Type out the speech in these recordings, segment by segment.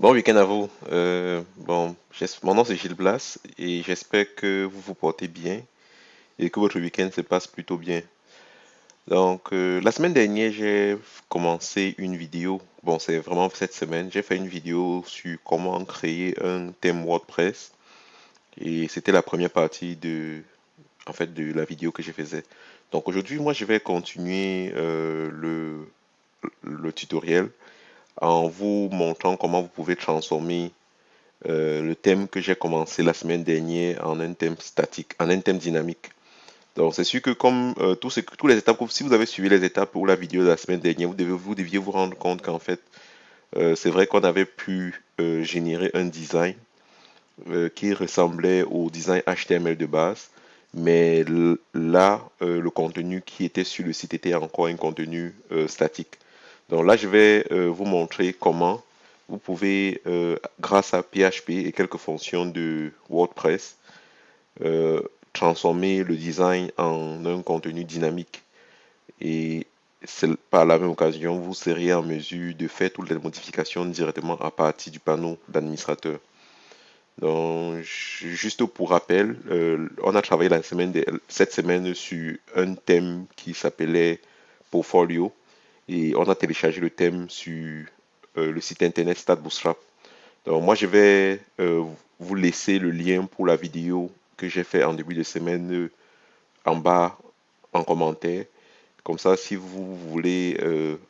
Bon week-end à vous. Euh, bon, mon nom c'est Gilles Blas et j'espère que vous vous portez bien et que votre week-end se passe plutôt bien. Donc, euh, la semaine dernière, j'ai commencé une vidéo. Bon, c'est vraiment cette semaine. J'ai fait une vidéo sur comment créer un thème WordPress et c'était la première partie de, en fait, de la vidéo que je faisais. Donc aujourd'hui, moi, je vais continuer euh, le, le tutoriel en vous montrant comment vous pouvez transformer euh, le thème que j'ai commencé la semaine dernière en un thème statique, en un thème dynamique. Donc c'est sûr que comme euh, tous, les étapes, si vous avez suivi les étapes ou la vidéo de la semaine dernière, vous, deviez vous rendre compte qu'en fait, euh, c'est vrai qu'on avait pu générer un design qui ressemblait au design HTML de base, mais là, le contenu qui était sur le site était encore un contenu statique. Donc là, je vais euh, vous montrer comment vous pouvez, euh, grâce à PHP et quelques fonctions de WordPress, euh, transformer le design en un contenu dynamique. Et par la même occasion, vous serez en mesure de faire toutes les modifications directement à partir du panneau d'administrateur. Donc, juste pour rappel, on a travaillé cette semaine sur un thème qui s'appelait Portfolio et on a téléchargé le thème sur euh, le site internet Start Bootstrap. Donc, moi, je vais euh, vous laisser le lien pour la vidéo que j'ai fait en début de semaine euh, en bas en commentaire. Comme ça, si vous voulez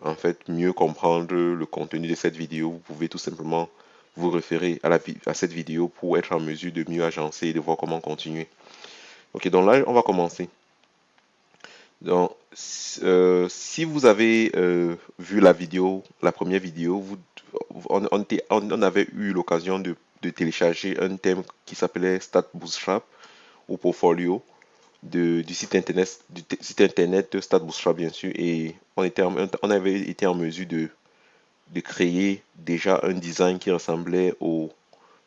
en fait mieux comprendre le contenu de cette vidéo, vous pouvez tout simplement vous référer à, la, à cette vidéo pour être en mesure de mieux agencer et de voir comment continuer. Ok, donc là, on va commencer. Donc, euh, si vous avez euh, vu la vidéo, la première vidéo, vous, on, avait eu l'occasion de, télécharger un thème qui s'appelait Stat Bootstrap ou Portfolio du site internet, du site internet Stat Bootstrap bien sûr, et on, était en, on avait été en mesure de créer déjà un design qui ressemblait au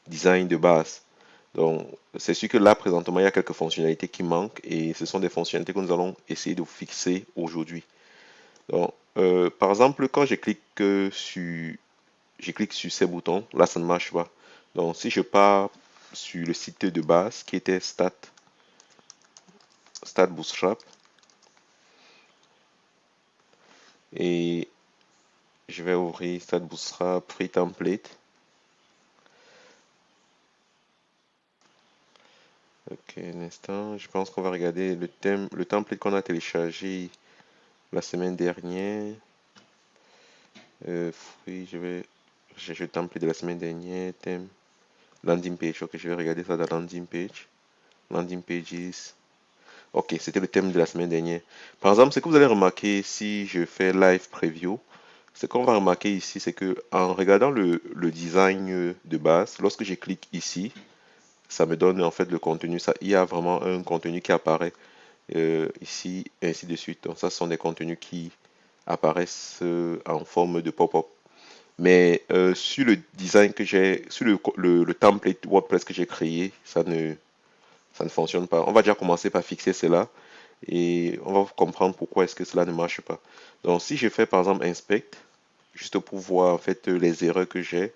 design de base. Donc, c'est sûr que là, présentement, il y a quelques fonctionnalités qui manquent et ce sont des fonctionnalités que nous allons essayer de fixer aujourd'hui. Donc, euh, par exemple, quand je clique sur, je clique sur ces boutons, là, ça ne marche pas. Donc, si je pars sur le site de base qui était Stat Bootstrap, et je vais ouvrir Stat Bootstrap Free Template. Ok, un instant. Je pense qu'on va regarder le thème, le template qu'on a téléchargé la semaine dernière. Euh, je vais chercher le template de la semaine dernière. Thème landing page. Ok, je vais regarder ça dans landing page. Landing pages. Ok, c'était le thème de la semaine dernière. Par exemple, ce que vous allez remarquer si je fais live preview, ce qu'on va remarquer ici, c'est que en regardant le, le design de base, lorsque je clique ici, ça me donne en fait le contenu. Ça, il y a vraiment un contenu qui apparaît euh, ici, et ainsi de suite. Donc ça, ce sont des contenus qui apparaissent euh, en forme de pop-up. Mais euh, sur le design que j'ai, sur le, le, template WordPress que j'ai créé, ça ne, ça ne fonctionne pas. On va déjà commencer par fixer cela et on va comprendre pourquoi est-ce que cela ne marche pas. Donc si je fais par exemple inspect, juste pour voir en fait les erreurs que j'ai,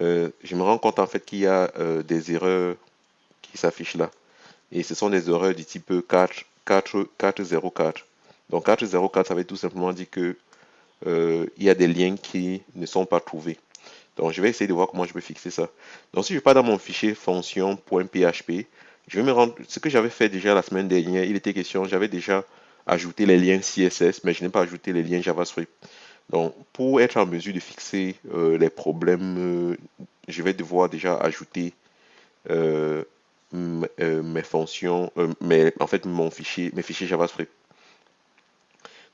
euh, je me rends compte en fait qu'il y a euh, des erreurs qui s'affichent là. Et ce sont des erreurs du type 4, 4, 404. Donc 404, ça veut tout simplement dire que euh, il y a des liens qui ne sont pas trouvés. Donc je vais essayer de voir comment je peux fixer ça. Donc si je pars dans mon fichier fonction.php, je vais me rendre. Ce que j'avais fait déjà la semaine dernière, il était question, j'avais déjà ajouté les liens CSS, mais je n'ai pas ajouté les liens JavaScript. Donc, pour être en mesure de fixer euh, les problèmes, euh, je vais devoir déjà ajouter euh, mes fonctions, mais en fait mon fichier, mes fichiers JavaScript.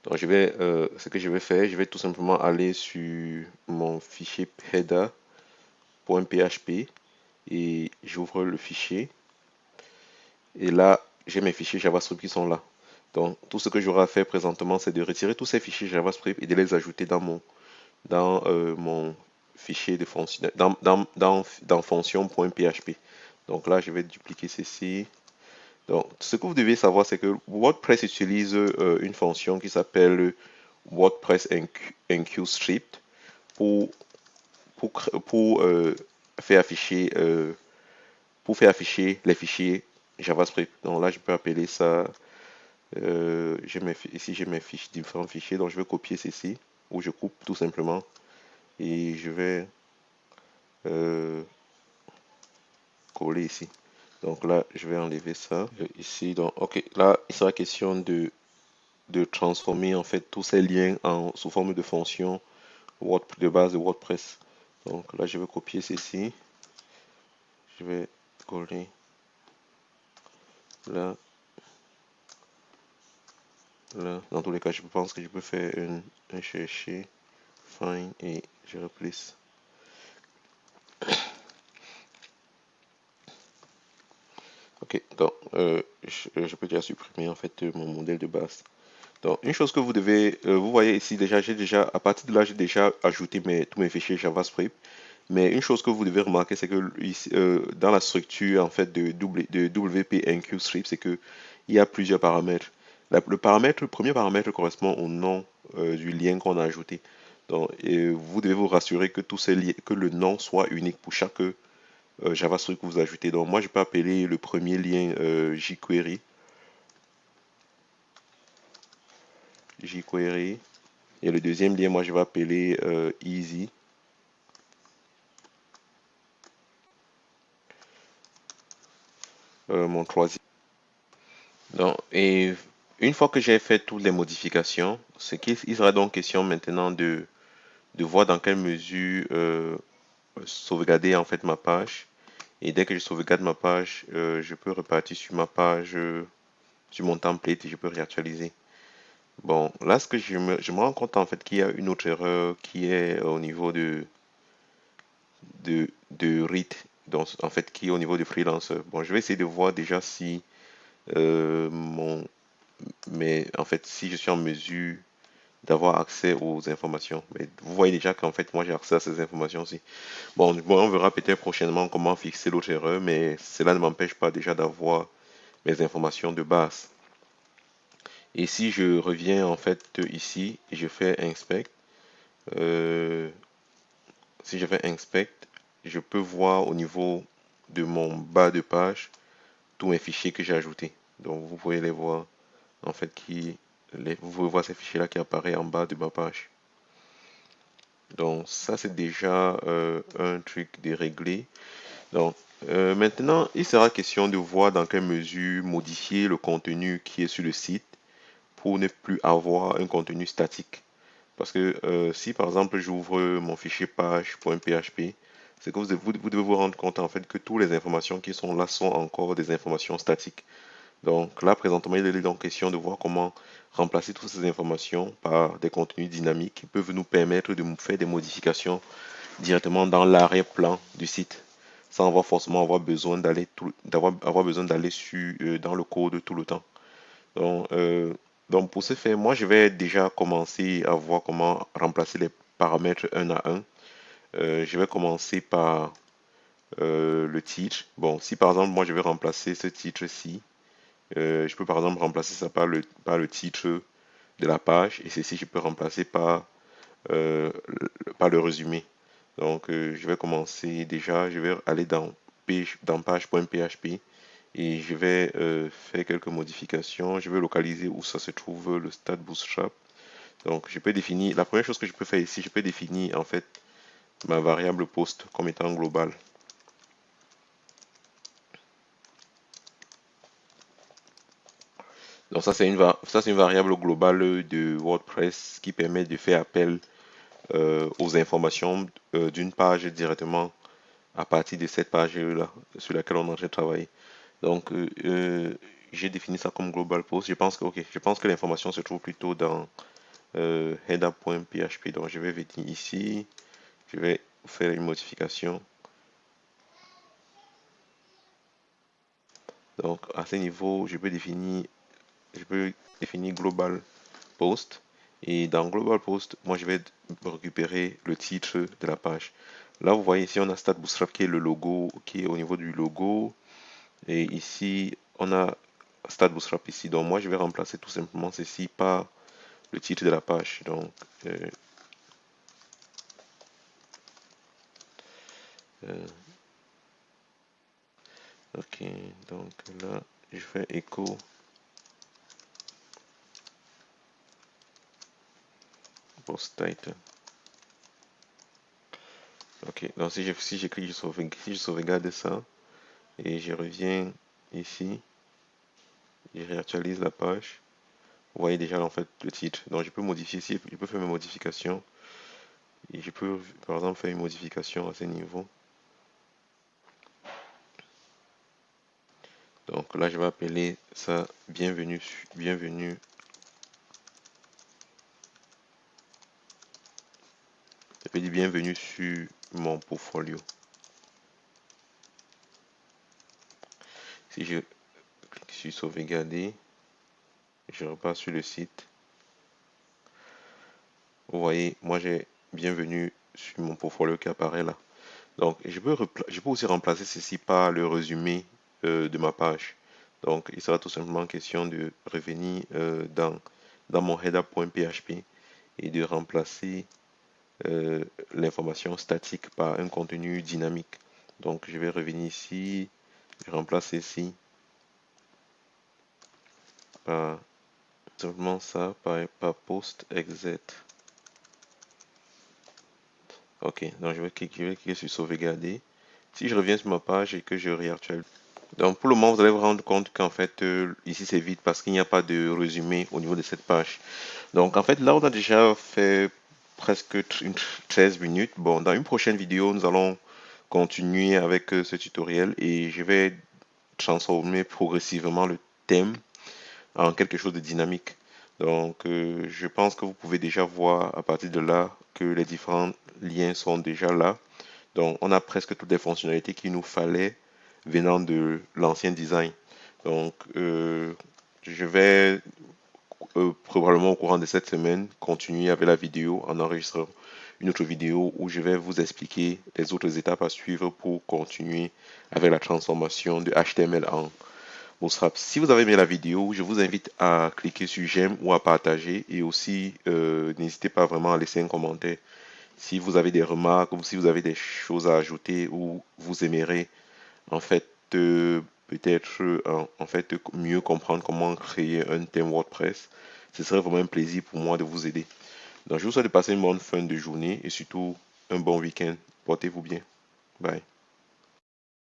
Donc, je vais, ce que je vais faire, je vais tout simplement aller sur mon fichier header.php et j'ouvre le fichier. Et là, j'ai mes fichiers JavaScript qui sont là. Donc, tout ce que j'aurai à faire présentement, c'est de retirer tous ces fichiers JavaScript et de les ajouter dans mon, dans, euh, mon fichier de fonction, dans, dans, dans, dans fonction.php. Donc là, je vais dupliquer ceci. Donc, ce que vous devez savoir, c'est que WordPress utilise euh, une fonction qui s'appelle WordPress enqueue script pour, pour, pour euh, faire afficher pour faire afficher les fichiers JavaScript. Donc là, je peux appeler ça. Ici, j'ai mes fiches, différents fichiers. Donc je vais copier ceci ou je coupe tout simplement et je vais coller ici. Donc là, je vais enlever ça. Ici, donc, ok, là, il sera question de, de transformer en fait tous ces liens en, sous forme de fonction de base de WordPress. Donc là, je vais copier ceci. Je vais coller là. Dans tous les cas, je pense que je peux faire un, chercher, find et je replace. Ok, donc euh, je, peux déjà supprimer en fait mon modèle de base. Donc une chose que vous devez, euh, vous voyez ici déjà, j'ai déjà, à partir de là, j'ai déjà ajouté mes, tous mes fichiers JavaScript. Mais une chose que vous devez remarquer, c'est que euh, dans la structure en fait de, de WP Strip, c'est que il y a plusieurs paramètres. Le premier paramètre correspond au nom du lien qu'on a ajouté. Donc, et vous devez vous rassurer que tous ces que le nom soit unique pour chaque euh, JavaScript que vous ajoutez. Donc moi, je peux appeler le premier lien euh, jQuery. jQuery. Et le deuxième lien, moi, je vais appeler euh, Easy. mon troisième. Donc, et une fois que j'ai fait toutes les modifications, ce qu'il sera donc question maintenant de, de voir dans quelle mesure sauvegarder en fait ma page. Et dès que je sauvegarde ma page, euh, je peux repartir sur ma page, euh, sur mon template et je peux réactualiser. Bon, là, ce que je me, je me rends compte en fait qu'il y a une autre erreur qui est au niveau de, de, de donc en fait qui est au niveau de freelance. Bon, je vais essayer de voir déjà si euh, mon, mais en fait si je suis en mesure d'avoir accès aux informations. Mais vous voyez déjà qu'en fait, moi, j'ai accès à ces informations aussi. Bon, on verra peut-être prochainement comment fixer l'autre erreur, mais cela ne m'empêche pas déjà d'avoir mes informations de base. Et si je reviens en fait ici et je fais inspect, euh, si je fais inspect, je peux voir au niveau de mon bas de page tous mes fichiers que j'ai ajoutés. Donc vous pouvez les voir en fait qui vous pouvez voir ces fichiers là qui apparaît en bas de ma page. Donc ça c'est déjà euh, un truc de régler. Donc euh, maintenant il sera question de voir dans quelle mesure modifier le contenu qui est sur le site pour ne plus avoir un contenu statique. Parce que euh, si par exemple j'ouvre mon fichier page.php, c'est que vous, devez vous rendre compte en fait que toutes les informations qui sont là sont encore des informations statiques. Donc là, présentement, il est donc question de voir comment remplacer toutes ces informations par des contenus dynamiques qui peuvent nous permettre de faire des modifications directement dans l'arrière-plan du site sans avoir forcément avoir besoin d'aller d'avoir avoir besoin d'aller sur euh, dans le code tout le temps. Donc, euh, donc pour ce faire, moi je vais déjà commencer à voir comment remplacer les paramètres un à un. Euh, je vais commencer par le titre. Bon, si par exemple moi je vais remplacer ce titre-ci euh, je peux par exemple remplacer ça par le, par le titre de la page et ceci je peux remplacer par, euh, par le résumé. Donc euh, je vais commencer déjà, je vais aller dans, dans page.php et je vais faire quelques modifications. Je vais localiser où ça se trouve le stade bootstrap. Donc je peux définir, la première chose que je peux faire ici, je peux définir en fait ma variable post comme étant globale. Ça c'est une, variable globale de WordPress qui permet de faire appel euh, aux informations euh, d'une page directement à partir de cette page-là sur laquelle on est en train de travailler. Donc euh, j'ai défini ça comme global post. Je pense que, je pense que l'information se trouve plutôt dans header.php. Donc je vais venir ici, je vais faire une modification. Donc à ce niveau, je peux définir je peux définir global post. Et dans global post moi je vais récupérer le titre de la page. Là vous voyez ici on a stat bootstrap qui est le logo qui est au niveau du logo. Et ici on a stat bootstrap ici. Donc moi je vais remplacer tout simplement ceci par le titre de la page. Donc euh, Euh, ok, donc là, je fais écho. Post title. Ok, donc si je, si j'écris, je sauvegarde, je sauvegarde ça et je reviens ici, je réactualise la page. Vous voyez déjà en fait le titre. Donc je peux modifier ici, je peux faire mes modifications. Et je peux par exemple faire une modification à ce niveau. Donc là je vais appeler ça bienvenue, bienvenue peux bienvenue sur mon portfolio. Si je clique sur sauvegarder, je repars sur le site. Vous voyez, moi j'ai bienvenue sur mon portfolio qui apparaît là. Donc, je peux, je peux aussi remplacer ceci par le résumé euh, de ma page. Donc, il sera tout simplement question de revenir euh, dans, dans mon header.php et de remplacer euh, l'information statique par un contenu dynamique. Donc, je vais revenir ici, je remplace ici par simplement ça par, post exit. Ok, donc je vais, cliquer, sur sauvegarder. Si je reviens sur ma page et que je réactualise. Donc pour le moment, vous allez vous rendre compte qu'en fait, euh, ici c'est vide parce qu'il n'y a pas de résumé au niveau de cette page. Donc en fait, là, on a déjà fait presque 13 minutes. Bon, dans une prochaine vidéo, nous allons continuer avec euh, ce tutoriel et je vais transformer progressivement le thème en quelque chose de dynamique. Donc, euh, je pense que vous pouvez déjà voir à partir de là que les différents liens sont déjà là. Donc, on a presque toutes les fonctionnalités qu'il nous fallait venant de l'ancien design. Donc, euh, je vais probablement au courant de cette semaine continuer avec la vidéo en enregistrant une autre vidéo où je vais vous expliquer les autres étapes à suivre pour continuer avec la transformation de HTML en Bootstrap. Si vous avez aimé la vidéo, je vous invite à cliquer sur j'aime ou à partager et aussi euh, n'hésitez pas vraiment à laisser un commentaire si vous avez des remarques ou si vous avez des choses à ajouter ou vous aimerez en fait euh, peut-être en, en, fait mieux comprendre comment créer un thème WordPress, ce serait vraiment un plaisir pour moi de vous aider. Donc je vous souhaite de passer une bonne fin de journée et surtout un bon week-end. Portez-vous bien. Bye.